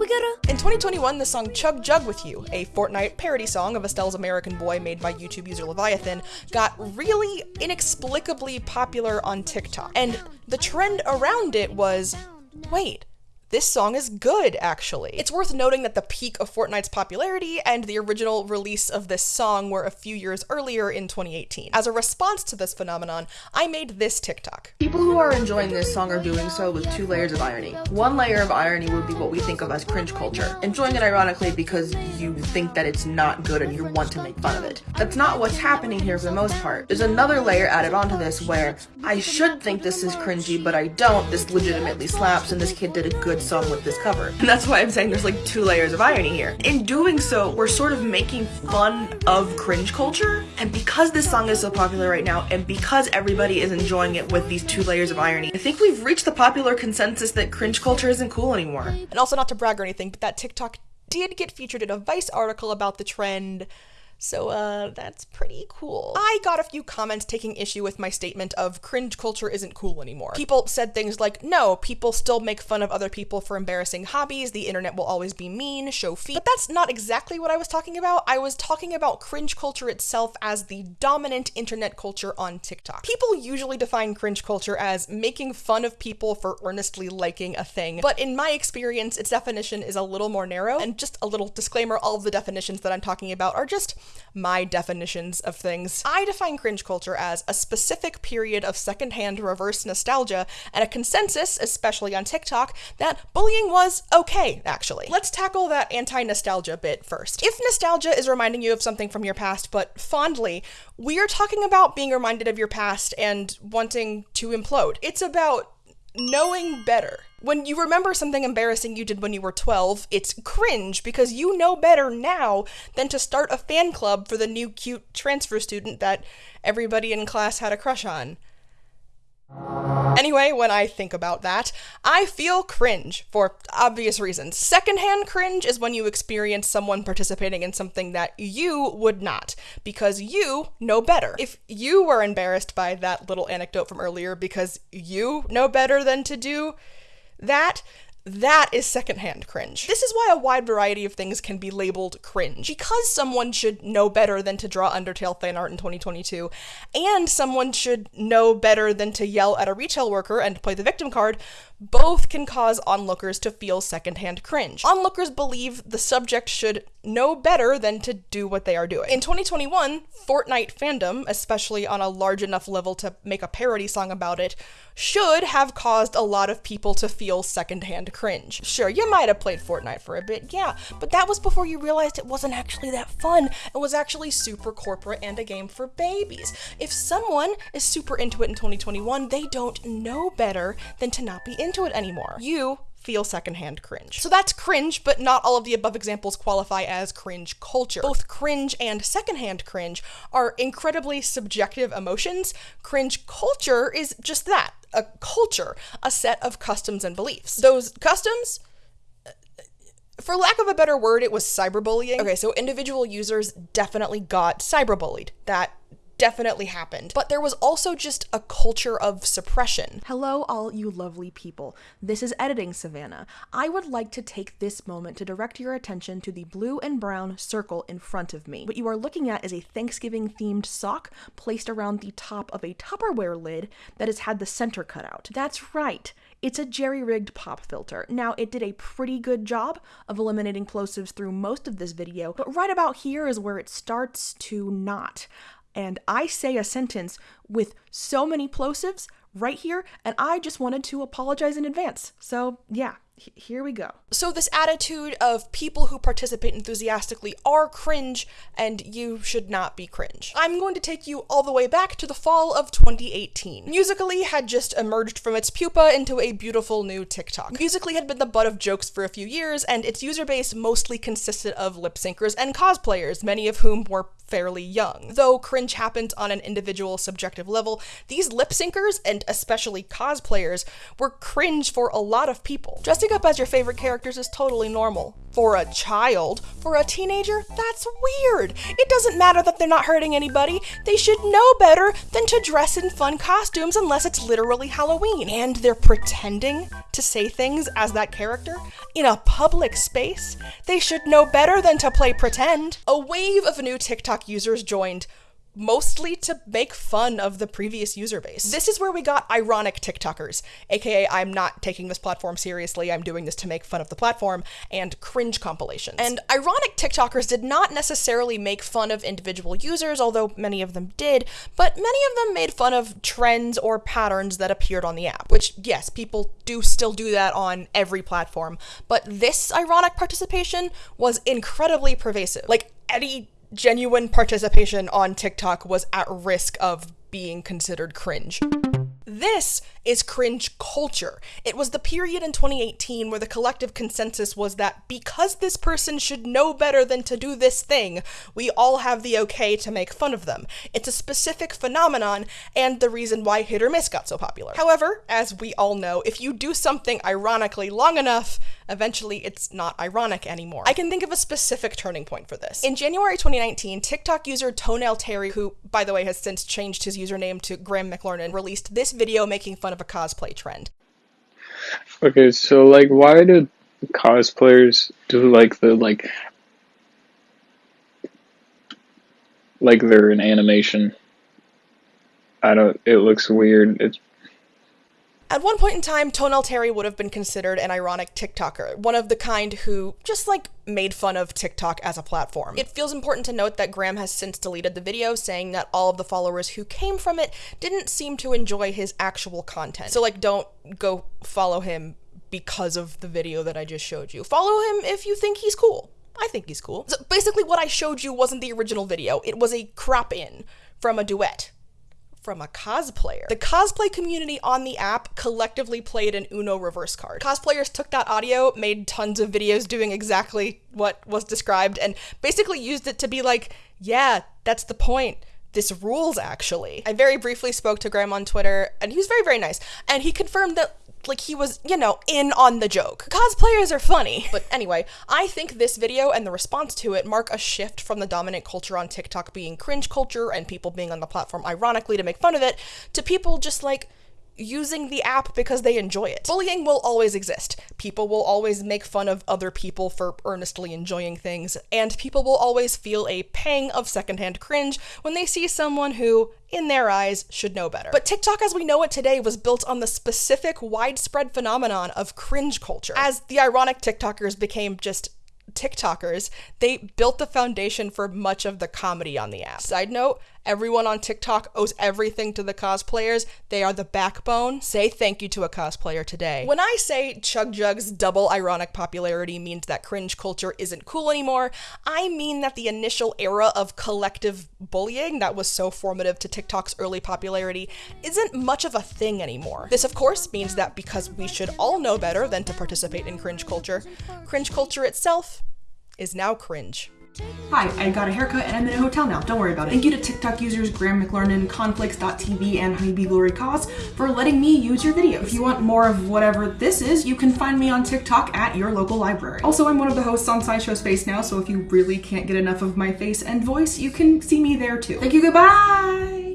We gotta. In 2021, the song Chug Jug With You, a Fortnite parody song of Estelle's American Boy made by YouTube user Leviathan, got really inexplicably popular on TikTok. And the trend around it was wait, this song is good, actually. It's worth noting that the peak of Fortnite's popularity and the original release of this song were a few years earlier in 2018. As a response to this phenomenon, I made this TikTok. People who are enjoying this song are doing so with two layers of irony. One layer of irony would be what we think of as cringe culture, enjoying it ironically because you think that it's not good and you want to make fun of it. That's not what's happening here for the most part. There's another layer added onto this where I should think this is cringy, but I don't. This legitimately slaps and this kid did a good song with this cover. And that's why I'm saying there's like two layers of irony here. In doing so, we're sort of making fun of cringe culture. And because this song is so popular right now, and because everybody is enjoying it with these two layers of irony, I think we've reached the popular consensus that cringe culture isn't cool anymore. And also, not to brag or anything, but that TikTok did get featured in a Vice article about the trend so, uh, that's pretty cool. I got a few comments taking issue with my statement of cringe culture isn't cool anymore. People said things like, no, people still make fun of other people for embarrassing hobbies, the internet will always be mean, show feet. But that's not exactly what I was talking about. I was talking about cringe culture itself as the dominant internet culture on TikTok. People usually define cringe culture as making fun of people for earnestly liking a thing, but in my experience, its definition is a little more narrow. And just a little disclaimer all of the definitions that I'm talking about are just my definitions of things. I define cringe culture as a specific period of secondhand reverse nostalgia and a consensus, especially on TikTok, that bullying was okay, actually. Let's tackle that anti nostalgia bit first. If nostalgia is reminding you of something from your past, but fondly, we are talking about being reminded of your past and wanting to implode. It's about knowing better. When you remember something embarrassing you did when you were 12, it's cringe because you know better now than to start a fan club for the new cute transfer student that everybody in class had a crush on. Anyway, when I think about that, I feel cringe for obvious reasons. Secondhand cringe is when you experience someone participating in something that you would not, because you know better. If you were embarrassed by that little anecdote from earlier because you know better than to do that, that is secondhand cringe. This is why a wide variety of things can be labeled cringe. Because someone should know better than to draw Undertale fan art in 2022, and someone should know better than to yell at a retail worker and play the victim card, both can cause onlookers to feel secondhand cringe. Onlookers believe the subject should know better than to do what they are doing. In 2021, Fortnite fandom, especially on a large enough level to make a parody song about it, should have caused a lot of people to feel secondhand cringe. Sure, you might have played Fortnite for a bit, yeah, but that was before you realized it wasn't actually that fun. It was actually super corporate and a game for babies. If someone is super into it in 2021, they don't know better than to not be into it anymore. You feel secondhand cringe. So that's cringe, but not all of the above examples qualify as cringe culture. Both cringe and secondhand cringe are incredibly subjective emotions. Cringe culture is just that a culture, a set of customs and beliefs. Those customs, uh, for lack of a better word, it was cyberbullying. Okay, so individual users definitely got cyberbullied. That definitely happened. But there was also just a culture of suppression. Hello, all you lovely people. This is Editing Savannah. I would like to take this moment to direct your attention to the blue and brown circle in front of me. What you are looking at is a Thanksgiving themed sock placed around the top of a Tupperware lid that has had the center cut out. That's right. It's a jerry rigged pop filter. Now, it did a pretty good job of eliminating plosives through most of this video, but right about here is where it starts to not and I say a sentence with so many plosives right here, and I just wanted to apologize in advance. So, yeah, here we go. So, this attitude of people who participate enthusiastically are cringe, and you should not be cringe. I'm going to take you all the way back to the fall of 2018. Musical.ly had just emerged from its pupa into a beautiful new TikTok. Musical.ly had been the butt of jokes for a few years, and its user base mostly consisted of lip syncers and cosplayers, many of whom were fairly young. Though cringe happened on an individual subjective level, these lip syncers, and especially cosplayers, were cringe for a lot of people. Dressing Dressing up as your favorite characters is totally normal. For a child, for a teenager, that's weird. It doesn't matter that they're not hurting anybody. They should know better than to dress in fun costumes unless it's literally Halloween. And they're pretending to say things as that character in a public space. They should know better than to play pretend. A wave of new TikTok users joined mostly to make fun of the previous user base. This is where we got ironic TikTokers, aka I'm not taking this platform seriously, I'm doing this to make fun of the platform, and cringe compilations. And ironic TikTokers did not necessarily make fun of individual users, although many of them did, but many of them made fun of trends or patterns that appeared on the app, which, yes, people do still do that on every platform, but this ironic participation was incredibly pervasive. Like, any genuine participation on TikTok was at risk of being considered cringe. This is cringe culture. It was the period in 2018 where the collective consensus was that because this person should know better than to do this thing, we all have the okay to make fun of them. It's a specific phenomenon and the reason why Hit or Miss got so popular. However, as we all know, if you do something ironically long enough, eventually it's not ironic anymore. I can think of a specific turning point for this. In January 2019, TikTok user Toenail Terry, who by the way has since changed his username to Graham McLernan, released this video making fun of a cosplay trend. Okay, so like why do cosplayers do like the like like they're an animation? I don't it looks weird. It's At one point in time, Toenail Terry would have been considered an ironic TikToker, one of the kind who just like made fun of TikTok as a platform. It feels important to note that Graham has since deleted the video, saying that all of the followers who came from it didn't seem to enjoy his actual content. So, like, don't go follow him because of the video that I just showed you. Follow him if you think he's cool. I think he's cool. So basically, what I showed you wasn't the original video, it was a crop in from a duet from a cosplayer. The cosplay community on the app collectively played an Uno reverse card. Cosplayers took that audio, made tons of videos doing exactly what was described, and basically used it to be like, yeah, that's the point this rules actually. I very briefly spoke to Graham on Twitter and he was very, very nice. And he confirmed that like he was, you know, in on the joke. Cosplayers are funny. But anyway, I think this video and the response to it mark a shift from the dominant culture on TikTok being cringe culture and people being on the platform ironically to make fun of it to people just like using the app because they enjoy it. Bullying will always exist. People will always make fun of other people for earnestly enjoying things, and people will always feel a pang of secondhand cringe when they see someone who, in their eyes, should know better. But TikTok as we know it today was built on the specific widespread phenomenon of cringe culture. As the ironic TikTokers became just TikTokers, they built the foundation for much of the comedy on the app. Side note, everyone on TikTok owes everything to the cosplayers. They are the backbone. Say thank you to a cosplayer today. When I say Chug Jug's double ironic popularity means that cringe culture isn't cool anymore, I mean that the initial era of collective bullying that was so formative to TikTok's early popularity isn't much of a thing anymore. This, of course, means that because we should all know better than to participate in cringe culture, cringe culture itself is now cringe. Hi, I got a haircut and I'm in a hotel now. Don't worry about it. Thank you to TikTok users Graham McLernan, Conflicts.tv, and Honeybee Glory Cause for letting me use your video. If you want more of whatever this is, you can find me on TikTok at your local library. Also, I'm one of the hosts on SciShow Space now, so if you really can't get enough of my face and voice, you can see me there too. Thank you, goodbye!